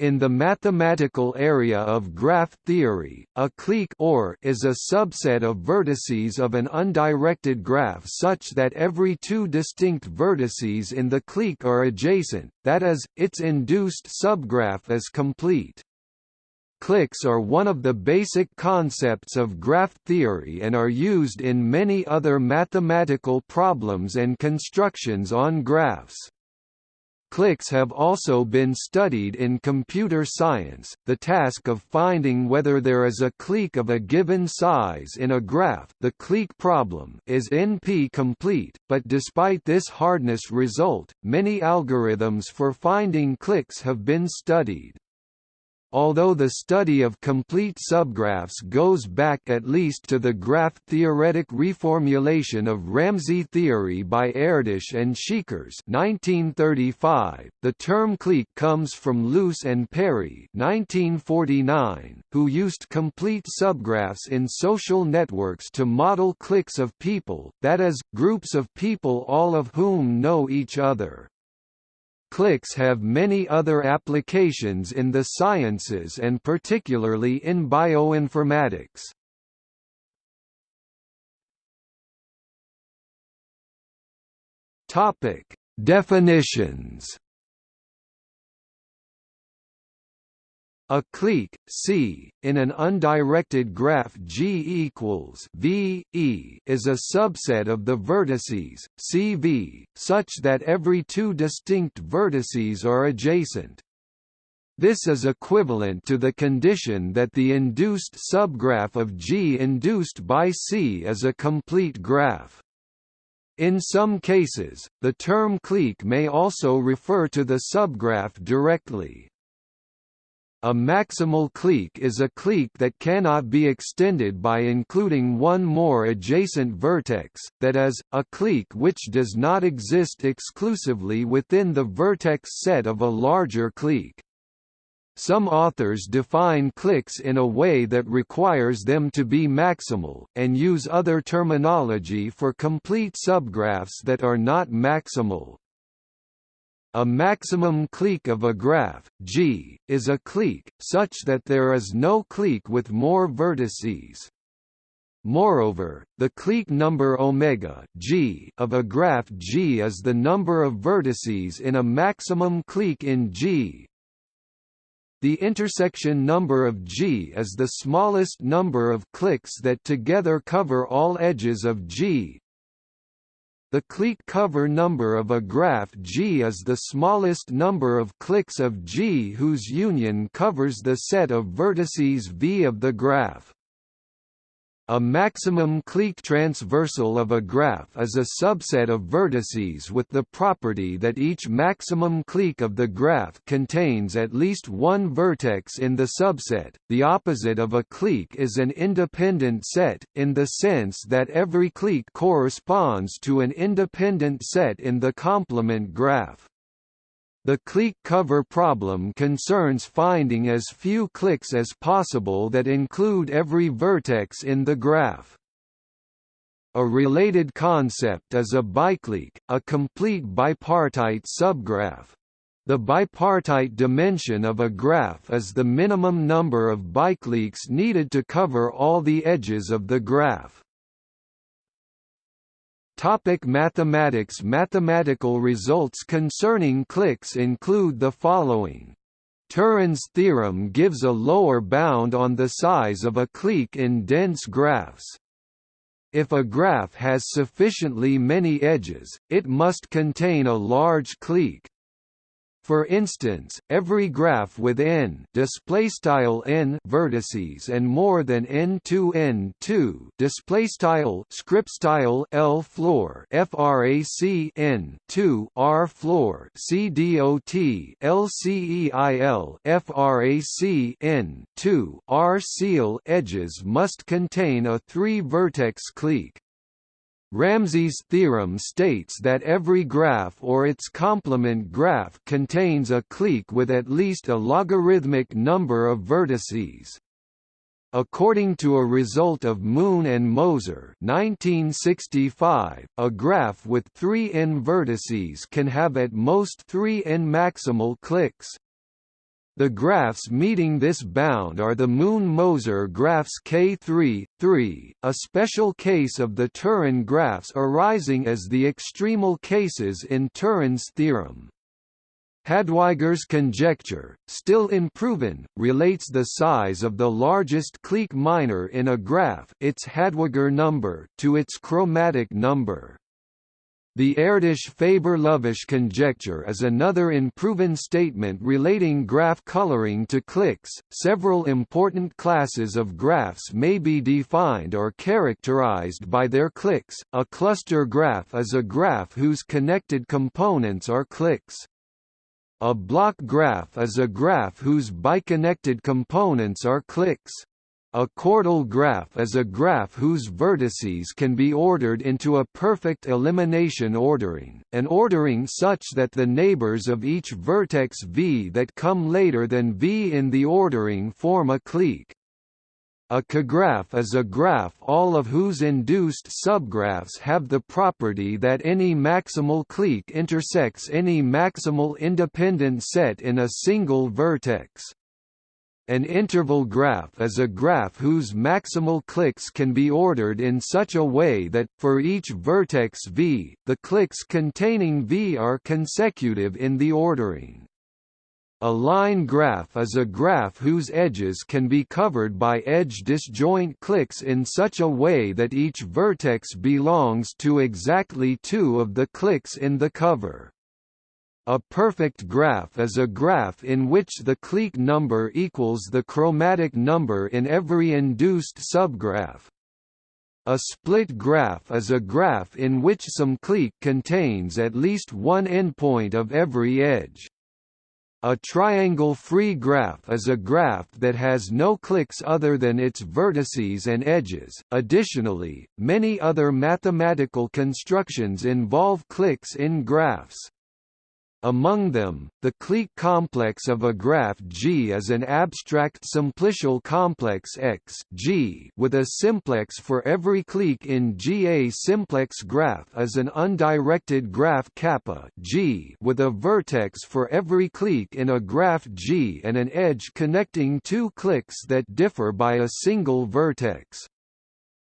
In the mathematical area of graph theory, a clique or is a subset of vertices of an undirected graph such that every two distinct vertices in the clique are adjacent, that is, its induced subgraph is complete. Cliques are one of the basic concepts of graph theory and are used in many other mathematical problems and constructions on graphs. Cliques have also been studied in computer science. The task of finding whether there is a clique of a given size in a graph, the clique problem, is NP-complete, but despite this hardness result, many algorithms for finding cliques have been studied. Although the study of complete subgraphs goes back at least to the graph-theoretic reformulation of Ramsey theory by Erdős and Szekeres 1935, the term clique comes from Luce and Perry 1949, who used complete subgraphs in social networks to model cliques of people, that is, groups of people all of whom know each other. Cliques have many other applications in the sciences and particularly in bioinformatics. Topic: Definitions A clique C in an undirected graph G equals V E is a subset of the vertices CV such that every two distinct vertices are adjacent. This is equivalent to the condition that the induced subgraph of G induced by C is a complete graph. In some cases, the term clique may also refer to the subgraph directly. A maximal clique is a clique that cannot be extended by including one more adjacent vertex, that is, a clique which does not exist exclusively within the vertex set of a larger clique. Some authors define cliques in a way that requires them to be maximal, and use other terminology for complete subgraphs that are not maximal. A maximum clique of a graph, G, is a clique, such that there is no clique with more vertices. Moreover, the clique number omega G of a graph G is the number of vertices in a maximum clique in G. The intersection number of G is the smallest number of cliques that together cover all edges of G, the clique cover number of a graph G is the smallest number of cliques of G whose union covers the set of vertices V of the graph. A maximum clique transversal of a graph is a subset of vertices with the property that each maximum clique of the graph contains at least one vertex in the subset. The opposite of a clique is an independent set, in the sense that every clique corresponds to an independent set in the complement graph. The clique cover problem concerns finding as few cliques as possible that include every vertex in the graph. A related concept is a biclique, a complete bipartite subgraph. The bipartite dimension of a graph is the minimum number of bicliques needed to cover all the edges of the graph. Topic mathematics Mathematical results concerning cliques include the following. Turán's theorem gives a lower bound on the size of a clique in dense graphs. If a graph has sufficiently many edges, it must contain a large clique. For instance, every graph with n displaystyle n vertices and more than n2 n2 displaystyle script style l floor frac n 2 r floor c dot lceil frac n 2 r ceil edges must contain a three vertex clique. Ramsey's theorem states that every graph or its complement graph contains a clique with at least a logarithmic number of vertices. According to a result of Moon and Moser 1965, a graph with three n vertices can have at most three n maximal cliques. The graphs meeting this bound are the Moon-Moser graphs K3, 3, a special case of the Turán graphs arising as the extremal cases in Turán's theorem. Hadwiger's conjecture, still unproven, relates the size of the largest clique minor in a graph its Hadwiger number to its chromatic number. The Erdős-Faber-Lovász conjecture is another unproven statement relating graph coloring to cliques. Several important classes of graphs may be defined or characterized by their cliques. A cluster graph is a graph whose connected components are cliques. A block graph is a graph whose biconnected components are cliques. A chordal graph is a graph whose vertices can be ordered into a perfect elimination ordering, an ordering such that the neighbors of each vertex v that come later than v in the ordering form a clique. A cograph is a graph all of whose induced subgraphs have the property that any maximal clique intersects any maximal independent set in a single vertex. An interval graph is a graph whose maximal cliques can be ordered in such a way that, for each vertex v, the cliques containing v are consecutive in the ordering. A line graph is a graph whose edges can be covered by edge disjoint cliques in such a way that each vertex belongs to exactly two of the cliques in the cover. A perfect graph is a graph in which the clique number equals the chromatic number in every induced subgraph. A split graph is a graph in which some clique contains at least one endpoint of every edge. A triangle-free graph is a graph that has no cliques other than its vertices and edges. Additionally, many other mathematical constructions involve cliques in graphs. Among them, the clique complex of a graph G is an abstract simplicial complex X G with a simplex for every clique in G. A simplex graph is an undirected graph kappa G with a vertex for every clique in a graph G and an edge connecting two cliques that differ by a single vertex.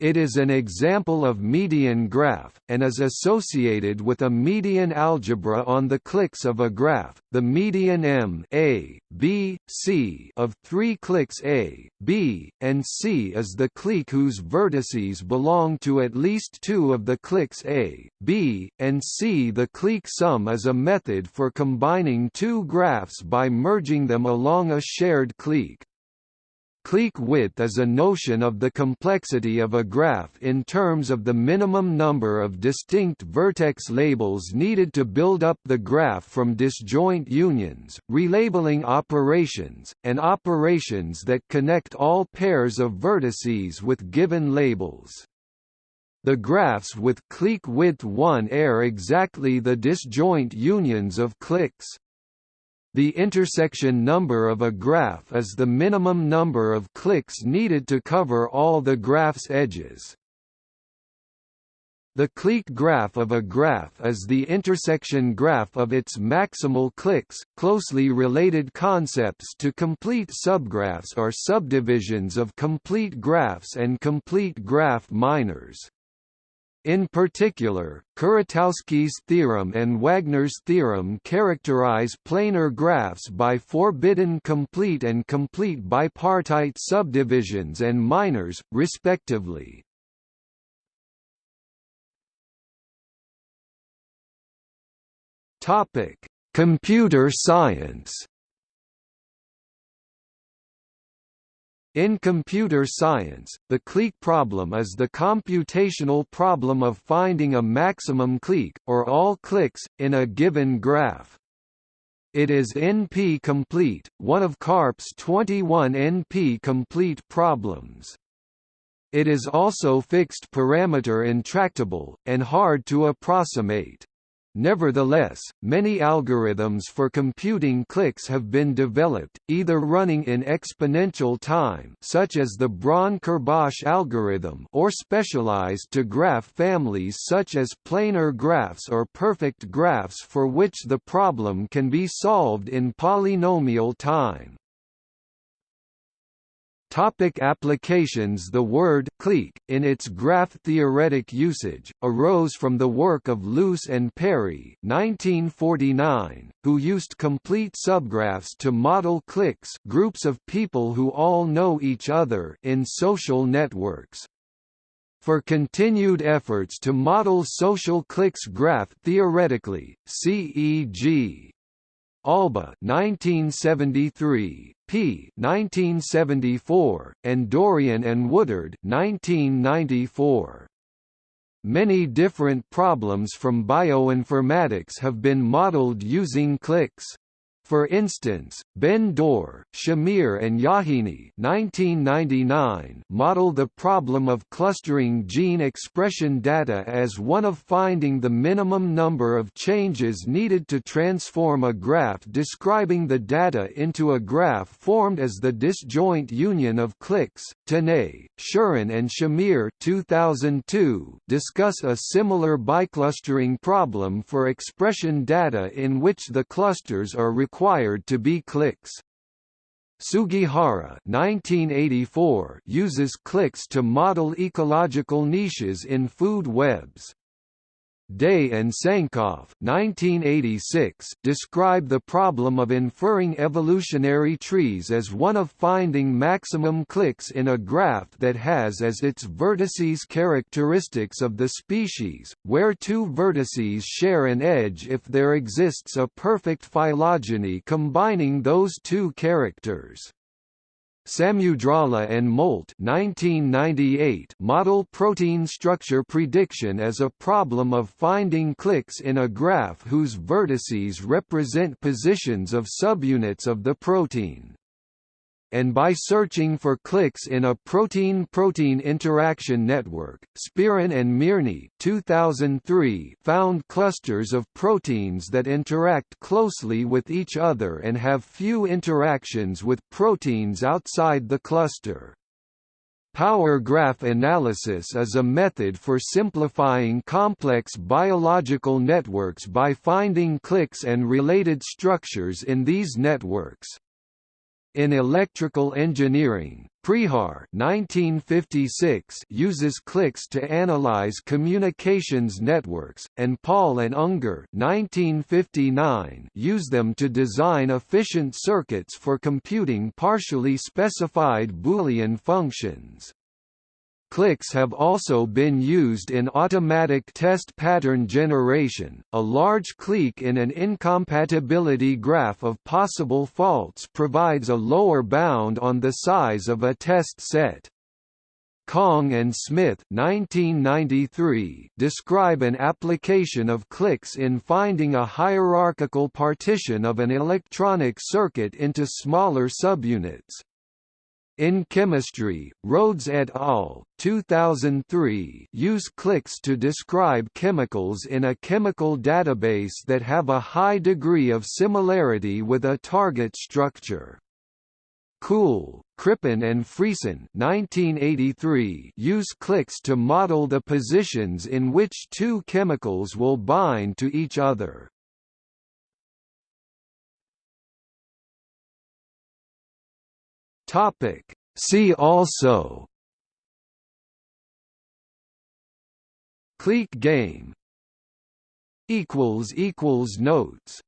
It is an example of median graph, and is associated with a median algebra on the cliques of a graph. The median M A, B, C of three cliques A, B, and C is the clique whose vertices belong to at least two of the cliques A, B, and C. The clique sum is a method for combining two graphs by merging them along a shared clique. Clique width is a notion of the complexity of a graph in terms of the minimum number of distinct vertex labels needed to build up the graph from disjoint unions, relabeling operations, and operations that connect all pairs of vertices with given labels. The graphs with clique width 1 are exactly the disjoint unions of cliques. The intersection number of a graph is the minimum number of cliques needed to cover all the graph's edges. The clique graph of a graph is the intersection graph of its maximal cliques. Closely related concepts to complete subgraphs are subdivisions of complete graphs and complete graph minors. In particular, Kuratowski's theorem and Wagner's theorem characterize planar graphs by forbidden complete and complete bipartite subdivisions and minors, respectively. Computer science In computer science, the clique problem is the computational problem of finding a maximum clique, or all cliques, in a given graph. It is NP-complete, one of Karp's 21 NP-complete problems. It is also fixed parameter intractable, and hard to approximate. Nevertheless, many algorithms for computing cliques have been developed, either running in exponential time such as the Bron-Kerbosch algorithm or specialized to graph families such as planar graphs or perfect graphs for which the problem can be solved in polynomial time. Topic applications The word clique, in its graph-theoretic usage, arose from the work of Luce and Perry 1949, who used complete subgraphs to model cliques groups of people who all know each other in social networks. For continued efforts to model social cliques graph theoretically, CEG Alba 1973, P 1974, and Doreian and Woodard 1994. Many different problems from bioinformatics have been modeled using cliques. For instance, Ben Dor, Shamir and Yakhini 1999 model the problem of clustering gene expression data as one of finding the minimum number of changes needed to transform a graph describing the data into a graph formed as the disjoint union of cliques. Tanay, Sharan and Shamir 2002 discuss a similar biclustering problem for expression data in which the clusters are required required to be cliques. Sugihara 1984 uses cliques to model ecological niches in food webs. Day and Sankoff 1986 describe the problem of inferring evolutionary trees as one of finding maximum cliques in a graph that has as its vertices characteristics of the species, where two vertices share an edge if there exists a perfect phylogeny combining those two characters. Samudrala and Moult 1998 model protein structure prediction as a problem of finding cliques in a graph whose vertices represent positions of subunits of the protein and by searching for cliques in a protein-protein interaction network, Spirin and Mirny 2003 found clusters of proteins that interact closely with each other and have few interactions with proteins outside the cluster. Power graph analysis is a method for simplifying complex biological networks by finding cliques and related structures in these networks. In electrical engineering, Prihar 1956 uses cliques to analyze communications networks, and Paul and Unger 1959 use them to design efficient circuits for computing partially specified Boolean functions. Cliques have also been used in automatic test pattern generation. A large clique in an incompatibility graph of possible faults provides a lower bound on the size of a test set. Kong and Smith 1993 describe an application of cliques in finding a hierarchical partition of an electronic circuit into smaller subunits. In chemistry, Rhodes et al. 2003 use cliques to describe chemicals in a chemical database that have a high degree of similarity with a target structure. Kuhl, Crippen and Friesen 1983 use cliques to model the positions in which two chemicals will bind to each other. Topic. See also. Clique game. Equals equals notes